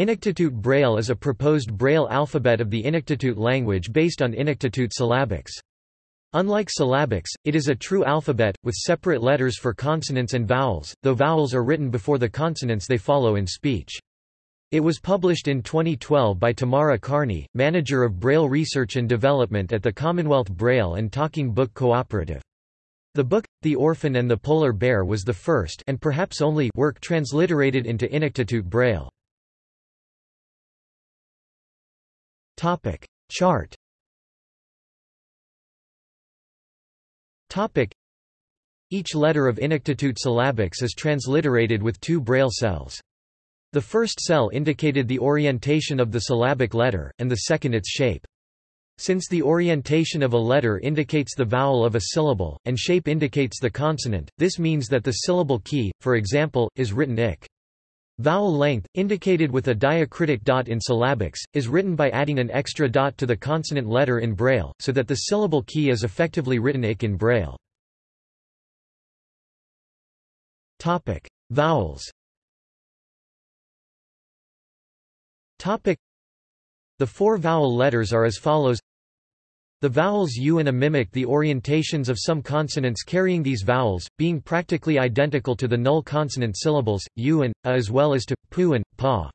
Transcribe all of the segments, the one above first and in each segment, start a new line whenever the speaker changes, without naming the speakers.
Inuktitut Braille is a proposed Braille alphabet of the Inuktitut language based on Inuktitut syllabics. Unlike syllabics, it is a true alphabet, with separate letters for consonants and vowels, though vowels are written before the consonants they follow in speech. It was published in 2012 by Tamara Kearney, manager of Braille research and development at the Commonwealth Braille and Talking Book Cooperative. The book, The Orphan and the Polar Bear was the first and perhaps only work transliterated into Inuktitut Braille. Topic. Chart Topic. Each letter of Inuktitut syllabics is transliterated with two braille cells. The first cell indicated the orientation of the syllabic letter, and the second its shape. Since the orientation of a letter indicates the vowel of a syllable, and shape indicates the consonant, this means that the syllable key, for example, is written ik. Vowel length, indicated with a diacritic dot in syllabics, is written by adding an extra dot to the consonant letter in Braille, so that the syllable key is effectively written ik in Braille. Topic: Vowels. Topic: The four vowel letters are as follows. The vowels u and a mimic the orientations of some consonants carrying these vowels, being practically identical to the null consonant syllables, u and a as well as to, pu and, pa.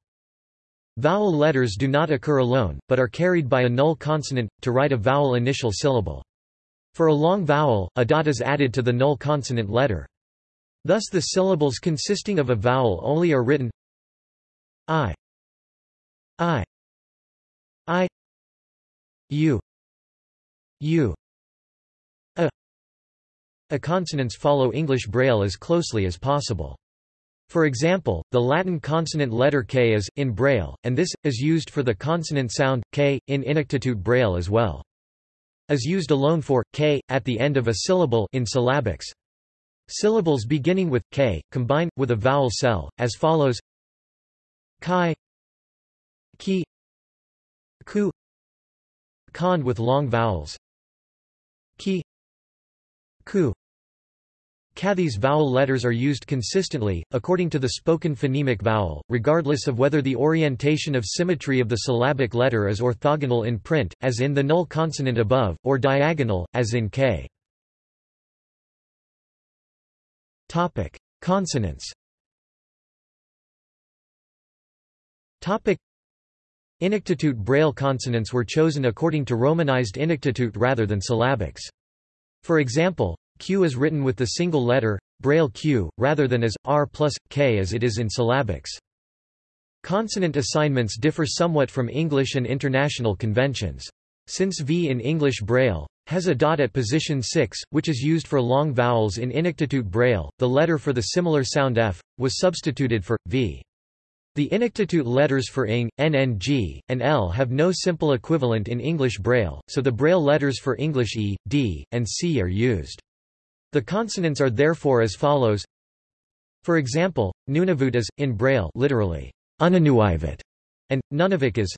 Vowel letters do not occur alone, but are carried by a null consonant, to write a vowel initial syllable. For a long vowel, a dot is added to the null consonant letter. Thus the syllables consisting of a vowel only are written i i i u U. A. A consonants follow English Braille as closely as possible. For example, the Latin consonant letter k is, in Braille, and this, is used for the consonant sound, k, in Inuktitut Braille as well. Is used alone for, k, at the end of a syllable in syllabics. Syllables beginning with, k, combine, with a vowel cell, as follows. Chi Ki. Ku. Kond with long vowels Ki Ku Ka These vowel letters are used consistently, according to the spoken phonemic vowel, regardless of whether the orientation of symmetry of the syllabic letter is orthogonal in print, as in the null consonant above, or diagonal, as in k. Consonants Topic. Inuktitut Braille consonants were chosen according to Romanized Inuktitut rather than syllabics. For example, Q is written with the single letter, Braille Q, rather than as, R plus, K as it is in syllabics. Consonant assignments differ somewhat from English and international conventions. Since V in English Braille has a dot at position 6, which is used for long vowels in Inuktitut Braille, the letter for the similar sound F, was substituted for, V. The Inuktitut letters for ing, nng, and l have no simple equivalent in English Braille, so the Braille letters for English e, d, and c are used. The consonants are therefore as follows. For example, Nunavut is, in Braille literally, Unanuivat, and Nunavik is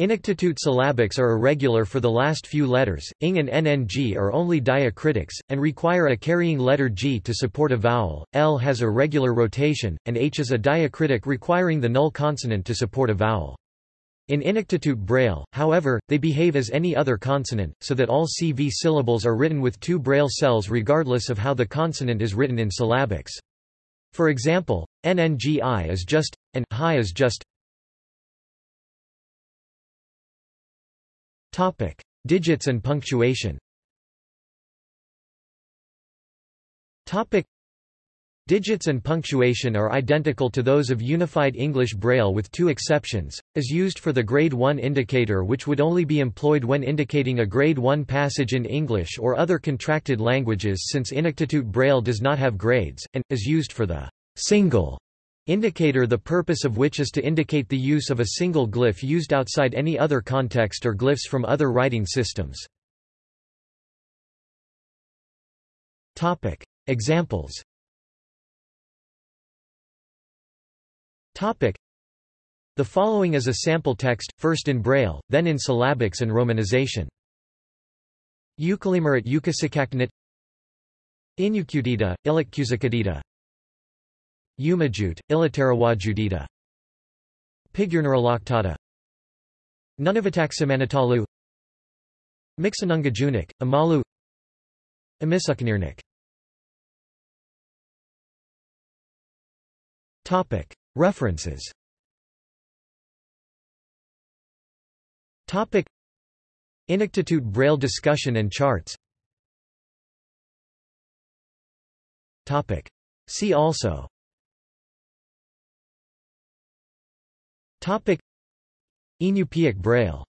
Inuktitut syllabics are irregular for the last few letters, ing and nng are only diacritics, and require a carrying letter g to support a vowel, l has irregular rotation, and h is a diacritic requiring the null consonant to support a vowel. In Inuktitut Braille, however, they behave as any other consonant, so that all CV syllables are written with two Braille cells regardless of how the consonant is written in syllabics. For example, nngi is just, and hi is just Topic: Digits and punctuation. Topic: Digits and punctuation are identical to those of Unified English Braille with two exceptions, as used for the Grade 1 indicator which would only be employed when indicating a Grade 1 passage in English or other contracted languages since Inuktitut Braille does not have grades, and, is used for the single Indicator the purpose of which is to indicate the use of a single glyph used outside any other context or glyphs from other writing systems. Topic. Examples Topic. The following is a sample text, first in Braille, then in syllabics and romanization. Eukalimar at Eukasakaknit Inukudita, Ilikkusakadita Umajut, Ilitarawajudita Pigurnaralactata Nunavataximanitalu Mixanungajunik, Amalu. Amisuknirnik References. Inuktitut Braille discussion and charts. See also Inupiaq Braille